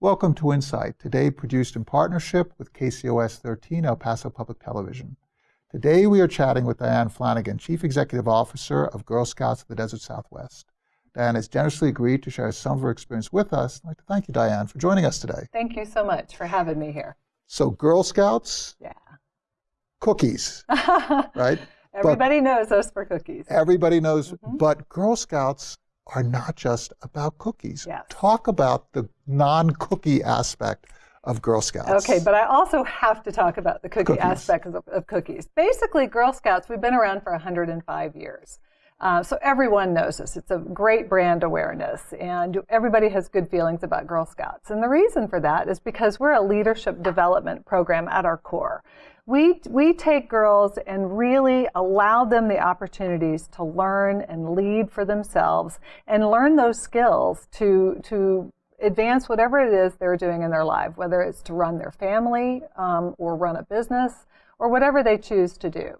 Welcome to Insight, today produced in partnership with KCOS 13 El Paso Public Television. Today we are chatting with Diane Flanagan, Chief Executive Officer of Girl Scouts of the Desert Southwest. Diane has generously agreed to share some of her experience with us. I'd like to thank you, Diane, for joining us today. Thank you so much for having me here. So Girl Scouts, yeah. cookies, right? Everybody but knows us for cookies. Everybody knows, mm -hmm. but Girl Scouts are not just about cookies. Yes. Talk about the non-cookie aspect of Girl Scouts. Okay, but I also have to talk about the cookie cookies. aspect of, of, cookies. Basically, Girl Scouts, we've been around for 105 years. Uh, so everyone knows us. It's a great brand awareness, and everybody has good feelings about Girl Scouts. And the reason for that is because we're a leadership development program at our core we, we take girls and really allow them the opportunities to learn and lead for themselves and learn those skills to, to advance whatever it is they're doing in their life, whether it's to run their family um, or run a business or whatever they choose to do.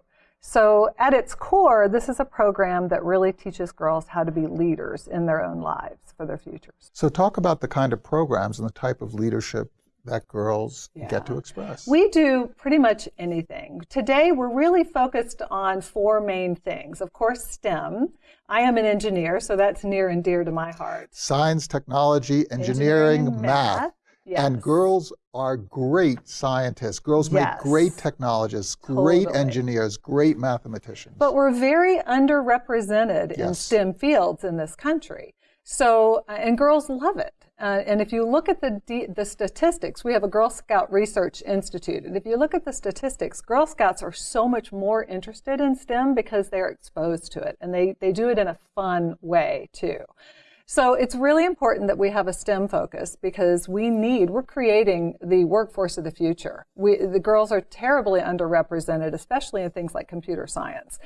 So at its core, this is a program that really teaches girls how to be leaders in their own lives for their futures. So talk about the kind of programs and the type of leadership that girls yeah. get to express? We do pretty much anything. Today, we're really focused on four main things. Of course, STEM. I am an engineer, so that's near and dear to my heart. Science, technology, engineering, engineering math. math. Yes. And girls are great scientists. Girls yes. make great technologists, great totally. engineers, great mathematicians. But we're very underrepresented yes. in STEM fields in this country. So, uh, and girls love it. Uh, and if you look at the, the statistics, we have a Girl Scout Research Institute. And if you look at the statistics, Girl Scouts are so much more interested in STEM because they're exposed to it. And they, they do it in a fun way, too. So it's really important that we have a STEM focus because we need, we're creating the workforce of the future. We, the girls are terribly underrepresented, especially in things like computer science.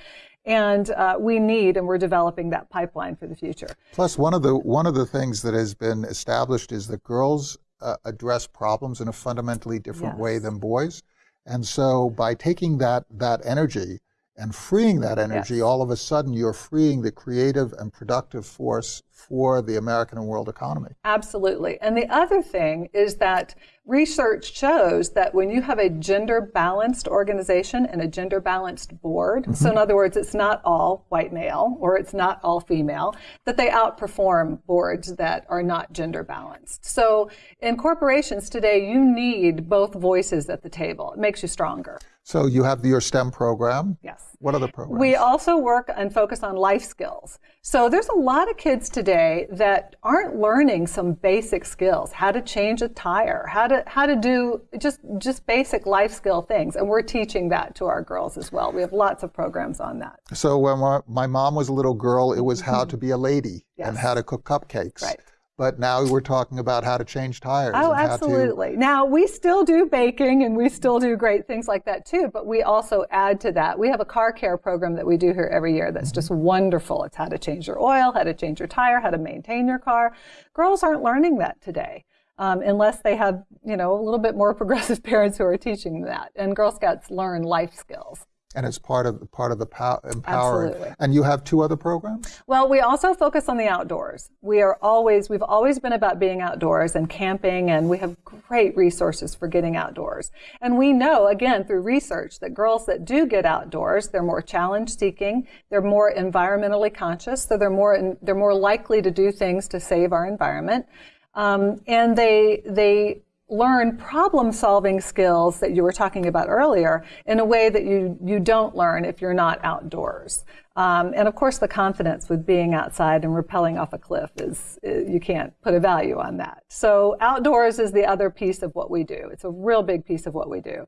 And uh, we need, and we're developing that pipeline for the future. Plus, one of the, one of the things that has been established is that girls uh, address problems in a fundamentally different yes. way than boys. And so by taking that, that energy and freeing that energy, yes. all of a sudden you're freeing the creative and productive force for the American and world economy. Absolutely. And the other thing is that research shows that when you have a gender balanced organization and a gender balanced board, mm -hmm. so in other words, it's not all white male or it's not all female, that they outperform boards that are not gender balanced. So in corporations today, you need both voices at the table. It makes you stronger. So you have your STEM program. Yes. What other programs? We also work and focus on life skills. So there's a lot of kids today that aren't learning some basic skills, how to change a tire, how to how to do just just basic life skill things, and we're teaching that to our girls as well. We have lots of programs on that. So when my mom was a little girl, it was how to be a lady yes. and how to cook cupcakes. Right but now we're talking about how to change tires. Oh, absolutely. To... Now, we still do baking and we still do great things like that too, but we also add to that. We have a car care program that we do here every year that's just wonderful. It's how to change your oil, how to change your tire, how to maintain your car. Girls aren't learning that today. Um, unless they have, you know, a little bit more progressive parents who are teaching that. And Girl Scouts learn life skills and it's part of part of the empowering. Absolutely. And you have two other programs. Well, we also focus on the outdoors. We are always we've always been about being outdoors and camping, and we have great resources for getting outdoors. And we know again through research that girls that do get outdoors, they're more challenge seeking, they're more environmentally conscious, so they're more they're more likely to do things to save our environment, um, and they they learn problem solving skills that you were talking about earlier in a way that you, you don't learn if you're not outdoors. Um, and of course, the confidence with being outside and rappelling off a cliff is, you can't put a value on that. So outdoors is the other piece of what we do. It's a real big piece of what we do.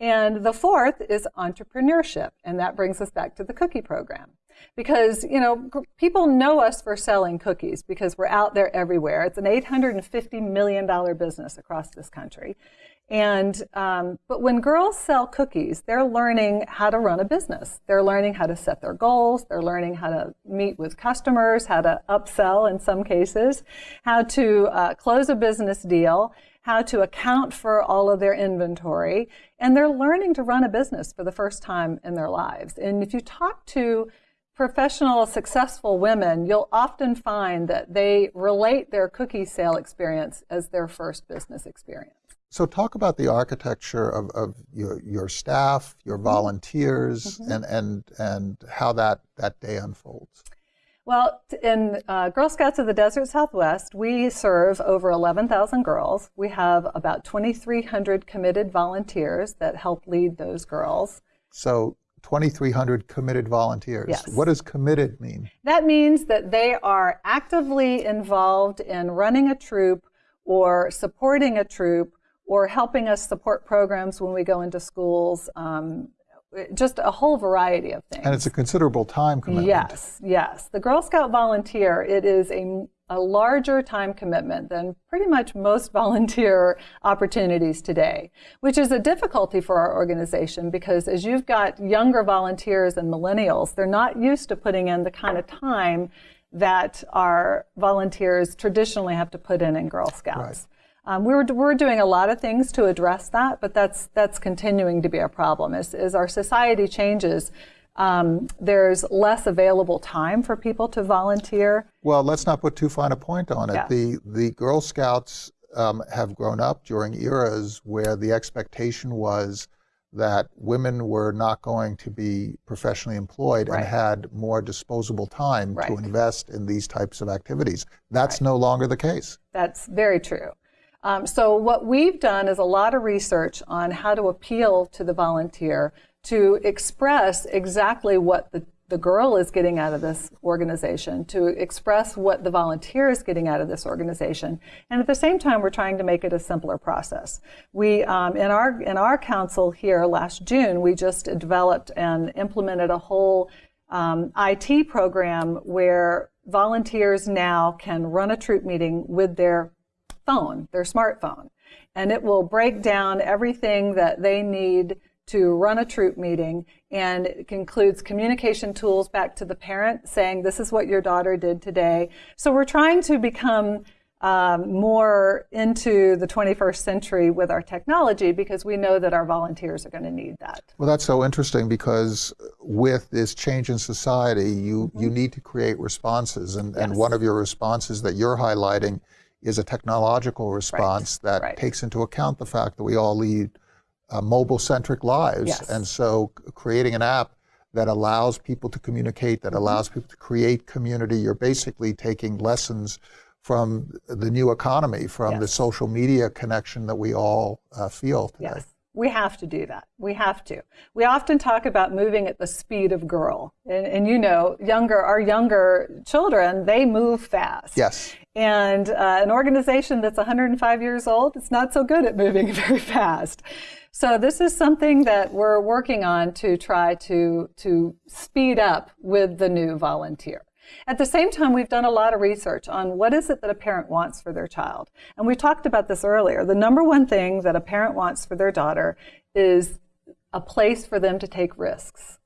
And the fourth is entrepreneurship. And that brings us back to the cookie program because you know people know us for selling cookies because we're out there everywhere. It's an 850 million dollar business across this country, and um, but when girls sell cookies, they're learning how to run a business. They're learning how to set their goals. They're learning how to meet with customers, how to upsell in some cases, how to uh, close a business deal how to account for all of their inventory, and they're learning to run a business for the first time in their lives. And if you talk to professional, successful women, you'll often find that they relate their cookie sale experience as their first business experience. So talk about the architecture of, of your, your staff, your Mm-hmm. volunteers, and, and, and how that, that day unfolds. Well, in uh, Girl Scouts of the Desert Southwest, we serve over 11,000 girls. We have about 2,300 committed volunteers that help lead those girls. So 2,300 committed volunteers. Yes. What does committed mean? That means that they are actively involved in running a troop or supporting a troop or helping us support programs when we go into schools, um, just a whole variety of things. And it's a considerable time commitment. Yes, yes. The Girl Scout volunteer, it is a, a larger time commitment than pretty much most volunteer opportunities today, which is a difficulty for our organization because as you've got younger volunteers and millennials, they're not used to putting in the kind of time that our volunteers traditionally have to put in in Girl Scouts. Right. Um, we're, we're doing a lot of things to address that, but that's, that's continuing to be a problem. As, as our society changes, um, there's less available time for people to volunteer. Well, let's not put too fine a point on it. Yeah. The, the Girl Scouts um, have grown up during eras where the expectation was that women were not going to be professionally employed Right. and had more disposable time to invest in these types of activities. That's no longer the case. That's very true. Um, so what we've done is a lot of research on how to appeal to the volunteer to express exactly what the, the girl is getting out of this organization, to express what the volunteer is getting out of this organization, and at the same time, we're trying to make it a simpler process. We um, in our in our council here last June, we just developed and implemented a whole um, IT program where volunteers now can run a troop meeting with their phone, their smartphone, and it will break down everything that they need to run a troop meeting and it includes communication tools back to the parent saying this is what your daughter did today so we're trying to become um, more into the 21st century with our technology because we know that our volunteers are going to need that Well, that's so interesting because with this change in society, you, you need to create responses. And, and one of your responses that you're highlighting is a technological response that right. takes into account the fact that we all lead uh, mobile centric lives. Yes. And so creating an app that allows people to communicate, that allows people to create community, you're basically taking lessons from the new economy, from the social media connection that we all uh, feel today. Yes, we have to do that. We have to. We often talk about moving at the speed of girl, and, and you know, younger our younger children they move fast. Yes. And uh, an organization that's 105 years old, it's not so good at moving very fast. So this is something that we're working on to try to to speed up with the new volunteer. At the same time, we've done a lot of research on what is it that a parent wants for their child. And we talked about this earlier. The number one thing that a parent wants for their daughter is a place for them to take risks.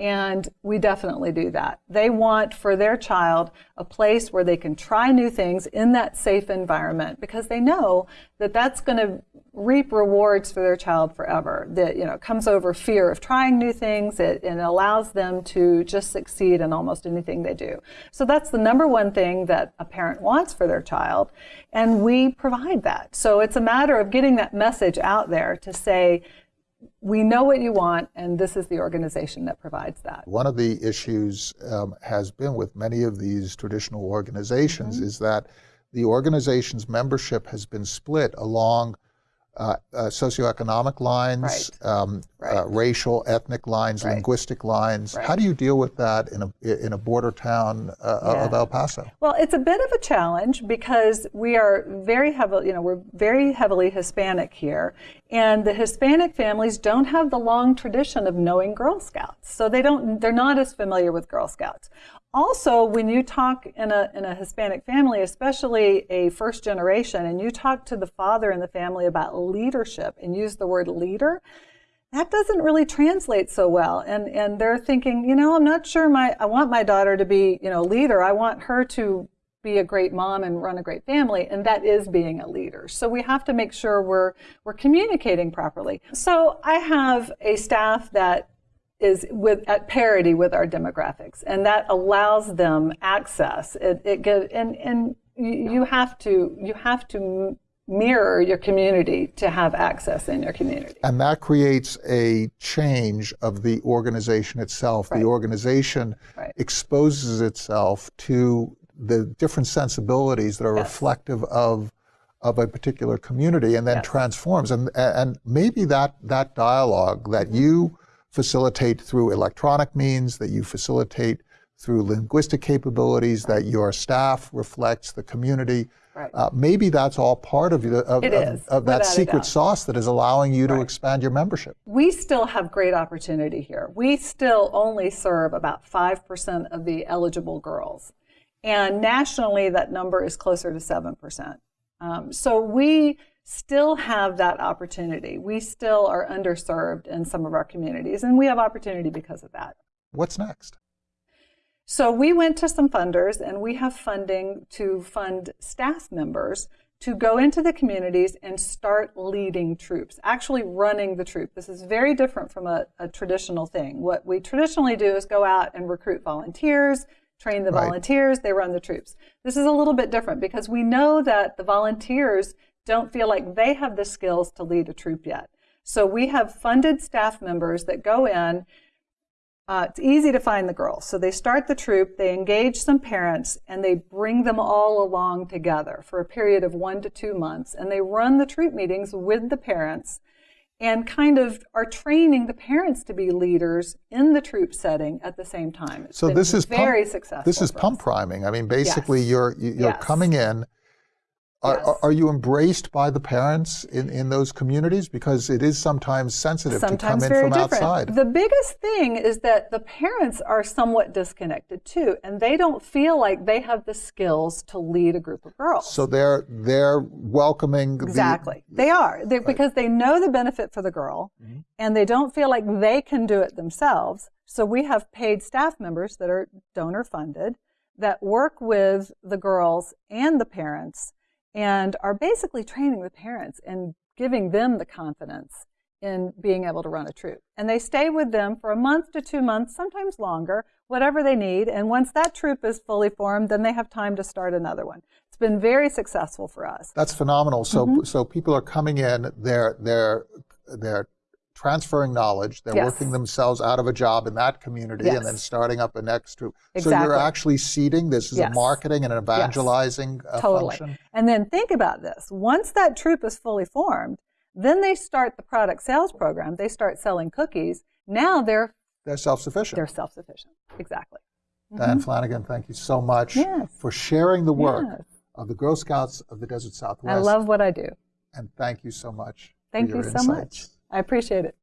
And we definitely do that. They want for their child a place where they can try new things in that safe environment because they know that that's going to reap rewards for their child forever. That, you know, comes over fear of trying new things. It, it allows them to just succeed in almost anything they do. So that's the number one thing that a parent wants for their child. And we provide that. So it's a matter of getting that message out there to say, we know what you want, and this is the organization that provides that. One of the issues um, has been with many of these traditional organizations Mm-hmm. is that the organization's membership has been split along uh, uh, socioeconomic lines, um, Uh, racial, ethnic lines, Right. linguistic lines. Right. How do you deal with that in a in a border town uh, of El Paso? Well, it's a bit of a challenge because we are very heavily, you know, we're very heavily Hispanic here, and the Hispanic families don't have the long tradition of knowing Girl Scouts, so they don't, they're not as familiar with Girl Scouts. Also, when you talk in a in a Hispanic family, especially a first generation, and you talk to the father in the family about leadership and use the word leader, that doesn't really translate so well. And and they're thinking you know i'm not sure my i want my daughter to be you know leader. I want her to be a great mom and run a great family and that is being a leader. So we have to make sure we're we're communicating properly. So i have a staff that is with at parity with our demographics, and that allows them access. It, it and and you you have to you have to mirror your community to have access in your community. And that creates a change of the organization itself. Right. The organization Right. exposes itself to the different sensibilities that are Yes. reflective of of a particular community and then Yes. transforms. And and maybe that that dialogue Mm-hmm. that you facilitate through electronic means, that you facilitate through linguistic capabilities, that your staff reflects the community. Right. Uh, maybe that's all part of, the, of, of, of that secret sauce that is allowing you to expand your membership. we still have great opportunity here. We still only serve about 5% of the eligible girls. And nationally, that number is closer to 7%. Um, so we still have that opportunity. We still are underserved in some of our communities, and we have opportunity because of that. What's next? So we went to some funders and we have funding to fund staff members to go into the communities and start leading troops, actually running the troop. This is very different from a, a traditional thing. What we traditionally do is go out and recruit volunteers, train the Right. volunteers, they run the troops. This is a little bit different because we know that the volunteers don't feel like they have the skills to lead a troop yet. So we have funded staff members that go in uh, it's easy to find the girls. So they start the troop, they engage some parents, and they bring them all along together for a period of one to two months. And they run the troop meetings with the parents and kind of are training the parents to be leaders in the troop setting at the same time. It's So this is very pump, successful. This is pump us. priming. I mean, basically, Yes. you're you- you're Yes. coming in. Are, Yes. are, you embraced by the parents in, in those communities? Because it is sometimes sensitive sometimes to come in from different. outside. The biggest thing is that the parents are somewhat disconnected too, and they don't feel like they have the skills to lead a group of girls. so they're they're welcoming the- Exactly. they are. They're, Because they know the benefit for the girl mm-hmm. and they don't feel like they can do it themselves. So we have paid staff members that are donor funded that work with the girls and the parents and are basically training the parents and giving them the confidence in being able to run a troop. And they stay with them for a month to two months, sometimes longer, whatever they need. And once that troop is fully formed, then they have time to start another one. It's been very successful for us. That's phenomenal. So Mm-hmm. so people are coming in. They're they're they're transferring knowledge. They're Yes. working themselves out of a job in that community and then starting up a next troop. So you're actually seeding. This is a marketing and an evangelizing uh, Totally. function. And then think about this. Once that troop is fully formed, then they start the product sales program. They start selling cookies. Now they're They're self-sufficient. they're self-sufficient. Exactly. Diane Flanagan, thank you so much Yes. for sharing the work Yes. of the Girl Scouts of the Desert Southwest. I love what I do. and thank you so much. Thank you so much. I appreciate it.